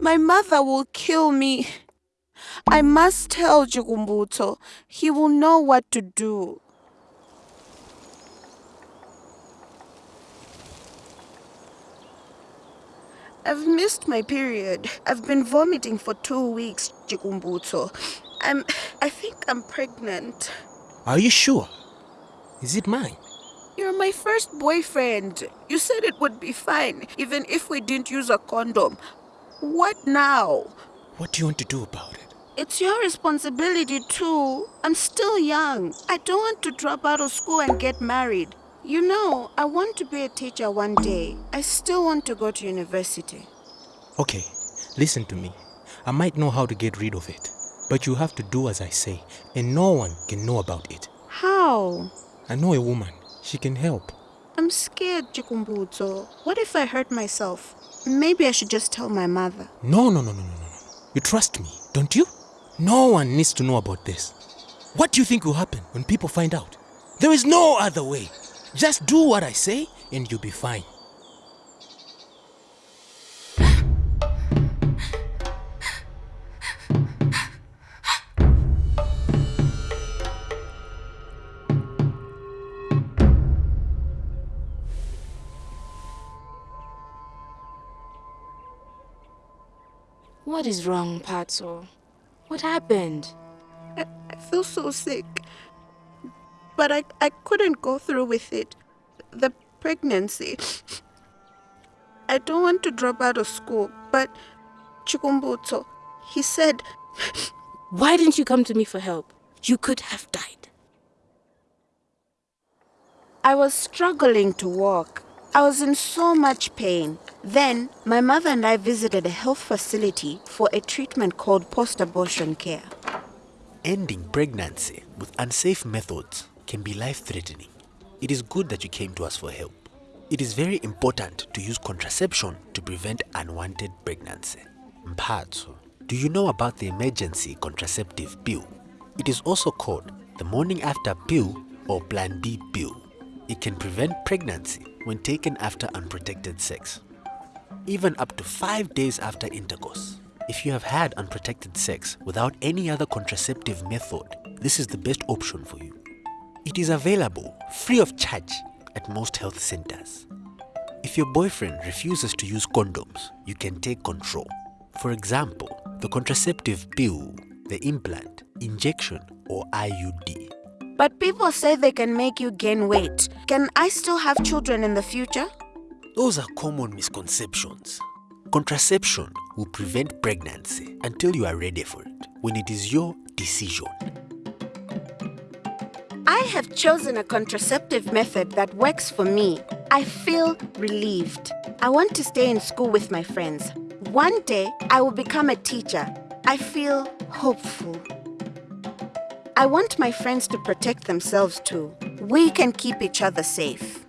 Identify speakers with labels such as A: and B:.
A: My mother will kill me. I must tell Chikumbutso. He will know what to do. I've missed my period. I've been vomiting for two weeks, Chikumbutso. I'm... I think I'm pregnant.
B: Are you sure? Is it mine?
A: You're my first boyfriend. You said it would be fine, even if we didn't use a condom. What now?
B: What do you want to do about it?
A: It's your responsibility too. I'm still young. I don't want to drop out of school and get married. You know, I want to be a teacher one day. I still want to go to university.
B: Okay, listen to me. I might know how to get rid of it. But you have to do as I say, and no one can know about it.
A: How?
B: I know a woman. She can help.
A: I'm scared, Chikumbutso. What if I hurt myself? Maybe I should just tell my mother.
B: No, no, no, no, no, no. You trust me, don't you? No one needs to know about this. What do you think will happen when people find out? There is no other way. Just do what I say and you'll be fine.
C: What is wrong, Mphatso? What happened?
A: I, I feel so sick. But I, I couldn't go through with it. The pregnancy. I don't want to drop out of school, but Chikumbutso, he said...
C: Why didn't you come to me for help? You could have died.
A: I was struggling to walk. I was in so much pain. Then, my mother and I visited a health facility for a treatment called post-abortion care.
D: Ending pregnancy with unsafe methods can be life-threatening. It is good that you came to us for help. It is very important to use contraception to prevent unwanted pregnancy. Mphatso, do you know about the emergency contraceptive pill? It is also called the morning after pill or plan B pill. It can prevent pregnancy when taken after unprotected sex. Even up to 5 days after intercourse. If you have had unprotected sex without any other contraceptive method, this is the best option for you. It is available free of charge at most health centers. If your boyfriend refuses to use condoms, you can take control. For example, the contraceptive pill, the implant, injection or IUD.
A: But people say they can make you gain weight. Can I still have children in the future?
D: Those are common misconceptions. Contraception will prevent pregnancy until you are ready for it, when it is your decision.
A: I have chosen a contraceptive method that works for me. I feel relieved. I want to stay in school with my friends. One day, I will become a teacher. I feel hopeful. I want my friends to protect themselves too. We can keep each other safe.